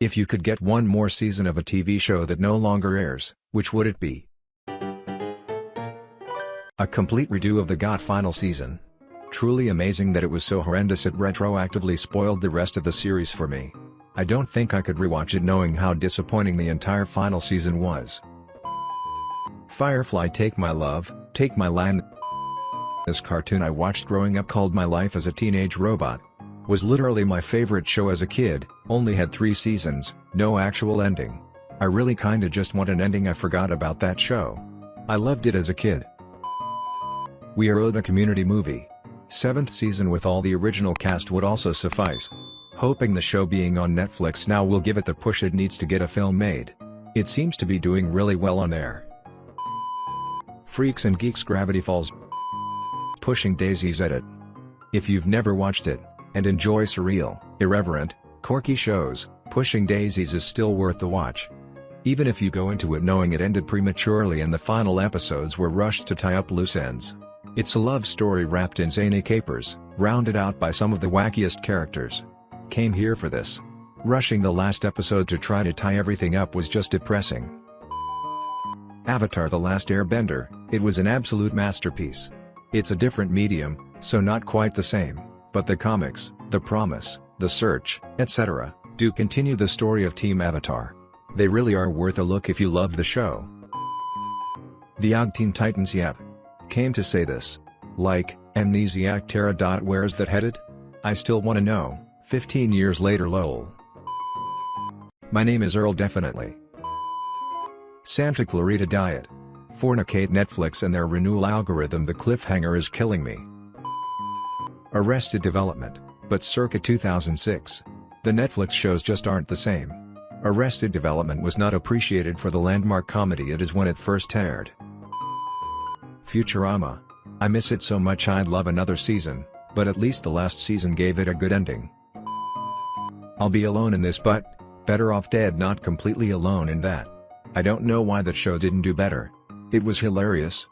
If you could get one more season of a TV show that no longer airs, which would it be? A complete redo of the GOT final season. Truly amazing that it was so horrendous it retroactively spoiled the rest of the series for me. I don't think I could rewatch it knowing how disappointing the entire final season was. Firefly Take My Love, Take My Land This cartoon I watched growing up called My Life as a Teenage Robot. Was literally my favorite show as a kid, only had three seasons, no actual ending. I really kinda just want an ending I forgot about that show. I loved it as a kid. We are owed a community movie. Seventh season with all the original cast would also suffice. Hoping the show being on Netflix now will give it the push it needs to get a film made. It seems to be doing really well on there. Freaks and Geeks Gravity Falls Pushing Daisies Edit If you've never watched it, and enjoy surreal, irreverent, quirky shows, Pushing Daisies is still worth the watch. Even if you go into it knowing it ended prematurely and the final episodes were rushed to tie up loose ends. It's a love story wrapped in zany capers, rounded out by some of the wackiest characters. Came here for this. Rushing the last episode to try to tie everything up was just depressing. Avatar The Last Airbender, it was an absolute masterpiece. It's a different medium, so not quite the same, but the comics, the promise, the search, etc., do continue the story of Team Avatar. They really are worth a look if you loved the show. The Og Teen Titans Yep. Came to say this. Like, Amnesiac Terra. Where's that headed? I still wanna know, 15 years later lol. My name is Earl definitely. Santa Clarita Diet. Fornicate Netflix and their renewal algorithm the cliffhanger is killing me. Arrested Development, but circa 2006. The Netflix shows just aren't the same. Arrested Development was not appreciated for the landmark comedy it is when it first aired. Futurama. I miss it so much I'd love another season, but at least the last season gave it a good ending. I'll be alone in this but, better off dead not completely alone in that. I don't know why that show didn't do better. It was hilarious.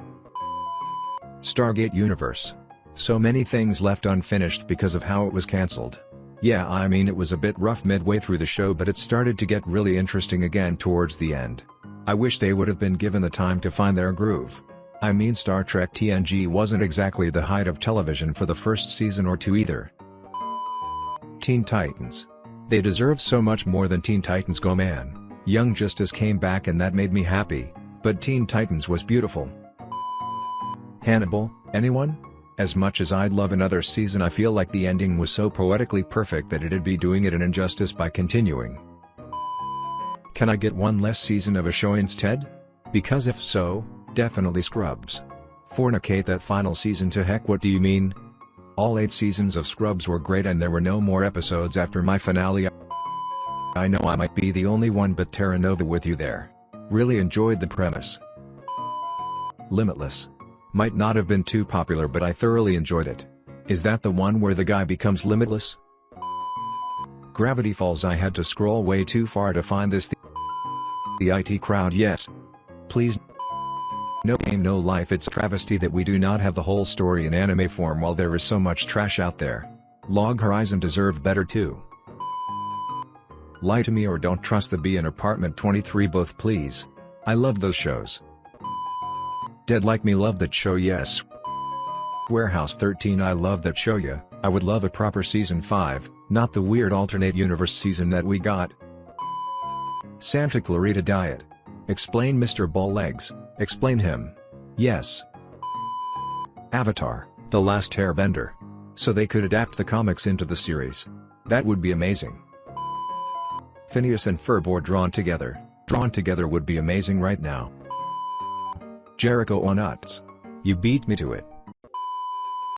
Stargate Universe. So many things left unfinished because of how it was cancelled. Yeah I mean it was a bit rough midway through the show but it started to get really interesting again towards the end. I wish they would have been given the time to find their groove. I mean Star Trek TNG wasn't exactly the height of television for the first season or two either. Teen Titans. They deserve so much more than Teen Titans Go Man. Young Justice came back and that made me happy, but Teen Titans was beautiful. Hannibal, anyone? As much as I'd love another season I feel like the ending was so poetically perfect that it'd be doing it an injustice by continuing. Can I get one less season of a show instead? Because if so, definitely Scrubs. Fornicate that final season to heck what do you mean? All 8 seasons of Scrubs were great and there were no more episodes after my finale I know I might be the only one but Terra Nova with you there. Really enjoyed the premise. Limitless. Might not have been too popular but I thoroughly enjoyed it. Is that the one where the guy becomes limitless? Gravity Falls I had to scroll way too far to find this the, the IT crowd yes. Please no game no life it's travesty that we do not have the whole story in anime form while there is so much trash out there. Log Horizon deserved better too. Lie to me or don't trust the bee in apartment 23 both please. I love those shows. Dead Like Me love that show yes. Warehouse 13 I love that show yeah, I would love a proper season 5, not the weird alternate universe season that we got. Santa Clarita Diet. Explain Mr. Ball Legs, explain him. Yes. Avatar, The Last Airbender. So they could adapt the comics into the series. That would be amazing. Phineas and Ferb drawn together. Drawn together would be amazing right now. Jericho on Utz. You beat me to it.